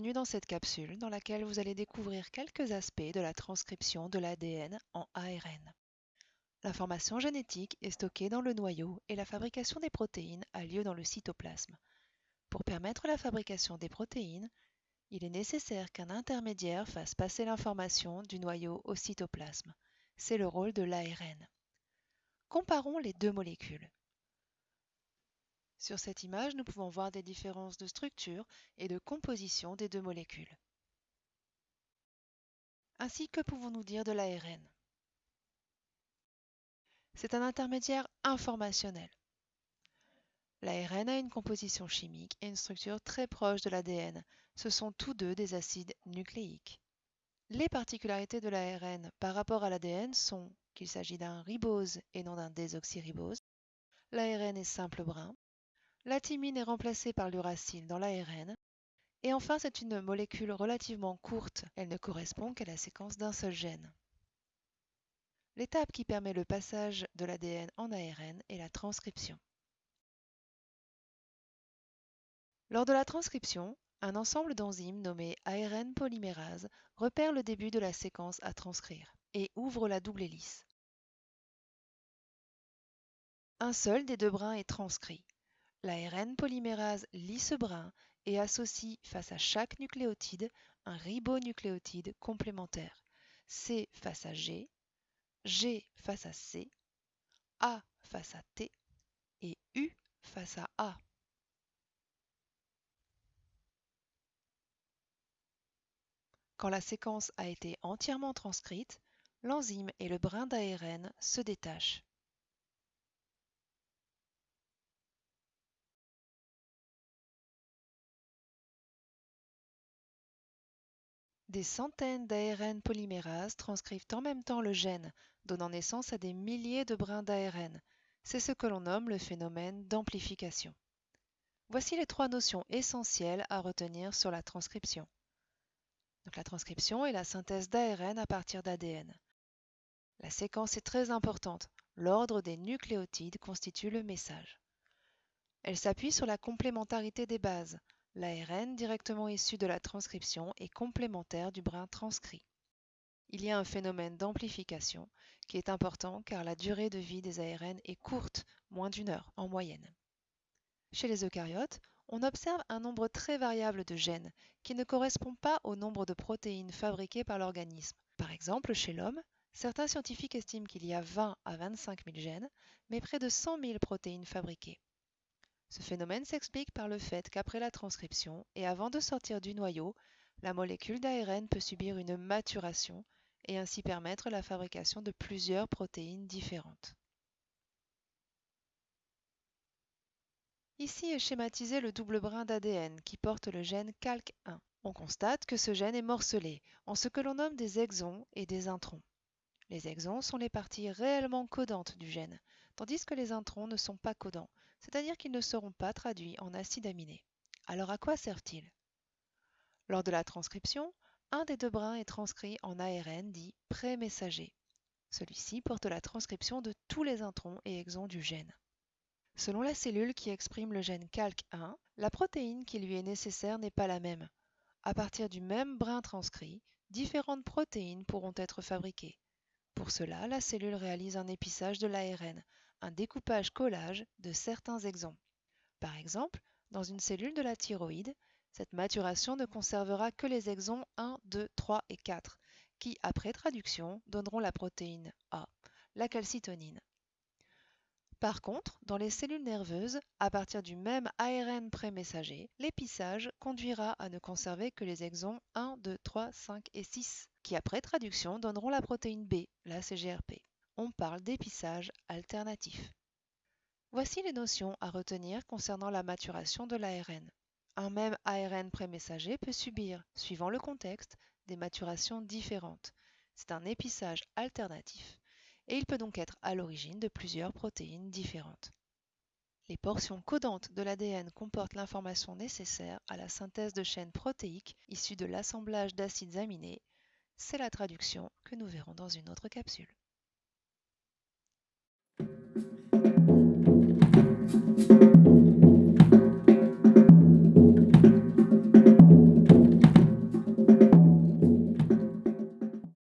bienvenue dans cette capsule dans laquelle vous allez découvrir quelques aspects de la transcription de l'ADN en ARN. L'information génétique est stockée dans le noyau et la fabrication des protéines a lieu dans le cytoplasme. Pour permettre la fabrication des protéines, il est nécessaire qu'un intermédiaire fasse passer l'information du noyau au cytoplasme. C'est le rôle de l'ARN. Comparons les deux molécules. Sur cette image, nous pouvons voir des différences de structure et de composition des deux molécules. Ainsi, que pouvons-nous dire de l'ARN C'est un intermédiaire informationnel. L'ARN a une composition chimique et une structure très proche de l'ADN. Ce sont tous deux des acides nucléiques. Les particularités de l'ARN par rapport à l'ADN sont qu'il s'agit d'un ribose et non d'un désoxyribose. L'ARN est simple brun, la thymine est remplacée par l'uracile dans l'ARN. Et enfin, c'est une molécule relativement courte. Elle ne correspond qu'à la séquence d'un seul gène. L'étape qui permet le passage de l'ADN en ARN est la transcription. Lors de la transcription, un ensemble d'enzymes nommé ARN polymérase repère le début de la séquence à transcrire et ouvre la double hélice. Un seul des deux brins est transcrit. L'ARN polymérase lit ce brin et associe face à chaque nucléotide un ribonucléotide complémentaire, C face à G, G face à C, A face à T et U face à A. Quand la séquence a été entièrement transcrite, l'enzyme et le brin d'ARN se détachent. Des centaines d'ARN polymérases transcrivent en même temps le gène, donnant naissance à des milliers de brins d'ARN. C'est ce que l'on nomme le phénomène d'amplification. Voici les trois notions essentielles à retenir sur la transcription. La transcription est la synthèse d'ARN à partir d'ADN. La séquence est très importante. L'ordre des nucléotides constitue le message. Elle s'appuie sur la complémentarité des bases, L'ARN directement issu de la transcription est complémentaire du brin transcrit. Il y a un phénomène d'amplification qui est important car la durée de vie des ARN est courte, moins d'une heure en moyenne. Chez les eucaryotes, on observe un nombre très variable de gènes qui ne correspond pas au nombre de protéines fabriquées par l'organisme. Par exemple, chez l'homme, certains scientifiques estiment qu'il y a 20 à 25 000 gènes, mais près de 100 000 protéines fabriquées. Ce phénomène s'explique par le fait qu'après la transcription et avant de sortir du noyau, la molécule d'ARN peut subir une maturation et ainsi permettre la fabrication de plusieurs protéines différentes. Ici est schématisé le double brin d'ADN qui porte le gène CALC1. On constate que ce gène est morcelé en ce que l'on nomme des exons et des introns. Les exons sont les parties réellement codantes du gène, tandis que les introns ne sont pas codants, c'est-à-dire qu'ils ne seront pas traduits en acides aminés. Alors à quoi servent-ils? Lors de la transcription, un des deux brins est transcrit en ARN dit pré-messager. Celui-ci porte la transcription de tous les introns et exons du gène. Selon la cellule qui exprime le gène CALC1, la protéine qui lui est nécessaire n'est pas la même. À partir du même brin transcrit, différentes protéines pourront être fabriquées. Pour cela, la cellule réalise un épissage de l'ARN un découpage-collage de certains exons. Par exemple, dans une cellule de la thyroïde, cette maturation ne conservera que les exons 1, 2, 3 et 4, qui, après traduction, donneront la protéine A, la calcitonine. Par contre, dans les cellules nerveuses, à partir du même ARN prémessager, l'épissage conduira à ne conserver que les exons 1, 2, 3, 5 et 6, qui après traduction donneront la protéine B, la CGRP on parle d'épissage alternatif. Voici les notions à retenir concernant la maturation de l'ARN. Un même ARN prémessager peut subir, suivant le contexte, des maturations différentes. C'est un épissage alternatif et il peut donc être à l'origine de plusieurs protéines différentes. Les portions codantes de l'ADN comportent l'information nécessaire à la synthèse de chaînes protéiques issues de l'assemblage d'acides aminés. C'est la traduction que nous verrons dans une autre capsule.